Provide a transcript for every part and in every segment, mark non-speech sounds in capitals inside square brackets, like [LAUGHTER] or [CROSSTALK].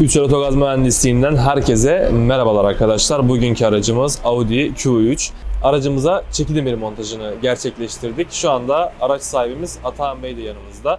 Üçer Otogaz Mühendisliğinden herkese merhabalar arkadaşlar. Bugünkü aracımız Audi Q3. Aracımıza çeki demiri montajını gerçekleştirdik. Şu anda araç sahibimiz Atahan Bey de yanımızda.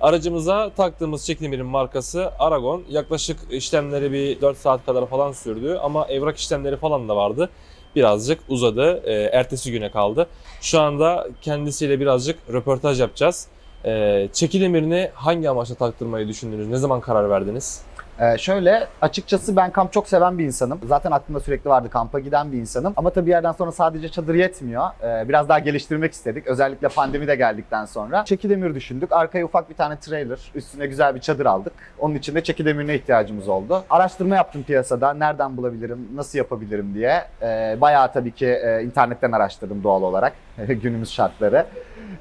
Aracımıza taktığımız çeki demirin markası Aragon. Yaklaşık işlemleri bir 4 saat kadar falan sürdü ama evrak işlemleri falan da vardı. Birazcık uzadı. Ee, ertesi güne kaldı. Şu anda kendisiyle birazcık röportaj yapacağız. Ee, çeki demirini hangi amaçla taktırmayı düşündünüz? Ne zaman karar verdiniz? Ee, şöyle açıkçası ben kamp çok seven bir insanım. Zaten aklımda sürekli vardı kampa giden bir insanım. Ama tabii bir yerden sonra sadece çadır yetmiyor. Ee, biraz daha geliştirmek istedik. Özellikle pandemi de geldikten sonra. Çeki demir düşündük. Arkaya ufak bir tane trailer, üstüne güzel bir çadır aldık. Onun için de çeki demirine ihtiyacımız oldu. Araştırma yaptım piyasada. Nereden bulabilirim, nasıl yapabilirim diye. Ee, bayağı tabii ki e, internetten araştırdım doğal olarak. [LAUGHS] Günümüz şartları.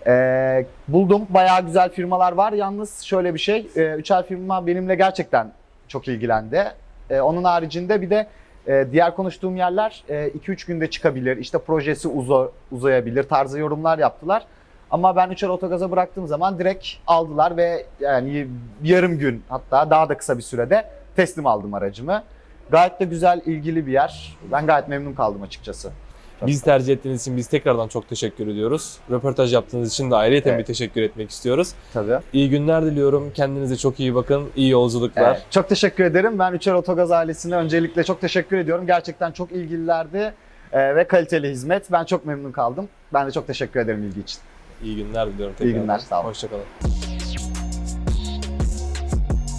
Ee, buldum. Bayağı güzel firmalar var. Yalnız şöyle bir şey. E, üçer firma benimle gerçekten çok ilgilendi. Ee, onun haricinde bir de e, diğer konuştuğum yerler 2-3 günde çıkabilir, işte projesi uza, uzayabilir tarzı yorumlar yaptılar. Ama ben Üçer Otogaz'a bıraktığım zaman direkt aldılar ve yani yarım gün hatta daha da kısa bir sürede teslim aldım aracımı. Gayet de güzel, ilgili bir yer. Ben gayet memnun kaldım açıkçası. Biz tercih ettiğiniz için biz tekrardan çok teşekkür ediyoruz. Röportaj yaptığınız için de ayrıyeten Evet. bir teşekkür etmek istiyoruz. Tabii. İyi günler diliyorum. Kendinize çok iyi bakın. İyi yolculuklar. Evet, çok teşekkür ederim. Ben Üçer Otogaz ailesine öncelikle çok teşekkür ediyorum. Gerçekten çok ilgililerdi e, ve kaliteli hizmet. Ben çok memnun kaldım. Ben de çok teşekkür ederim ilgi için. İyi günler diliyorum İyi tekrar. günler, sağ olun. Hoşçakalın.